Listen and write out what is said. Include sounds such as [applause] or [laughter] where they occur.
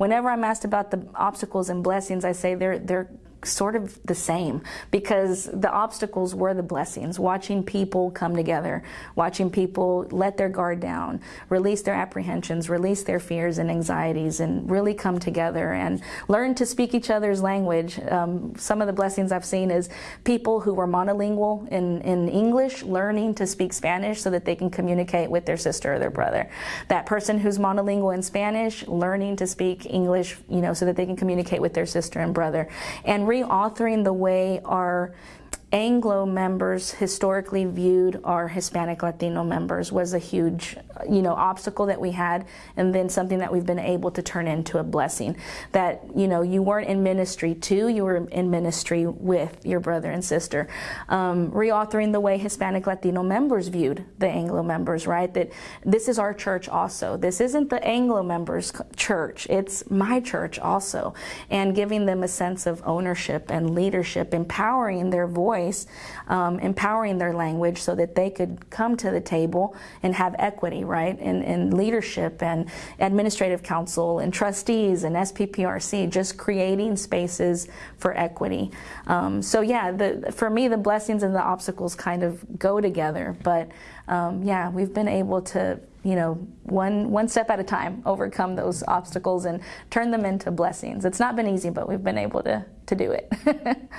whenever I'm asked about the obstacles and blessings, I say they're they're sort of the same because the obstacles were the blessings. Watching people come together, watching people let their guard down, release their apprehensions, release their fears and anxieties, and really come together and learn to speak each other's language. Um, some of the blessings I've seen is people who were monolingual in, in English learning to speak Spanish so that they can communicate with their sister or their brother. That person who's monolingual in Spanish learning to speak English, you know, so that they can communicate with their sister and brother. And reauthoring the way our Anglo members historically viewed our Hispanic Latino members was a huge, you know, obstacle that we had, and then something that we've been able to turn into a blessing. That you know, you weren't in ministry to, you were in ministry with your brother and sister. Um, reauthoring the way Hispanic Latino members viewed the Anglo members, right? That this is our church also. This isn't the Anglo members' church. It's my church also, and giving them a sense of ownership and leadership, empowering their voice voice, um, empowering their language so that they could come to the table and have equity, right, in leadership and administrative council and trustees and SPPRC, just creating spaces for equity. Um, so yeah, the, for me, the blessings and the obstacles kind of go together, but um, yeah, we've been able to you know, one one step at a time, overcome those obstacles and turn them into blessings. It's not been easy, but we've been able to to do it. [laughs]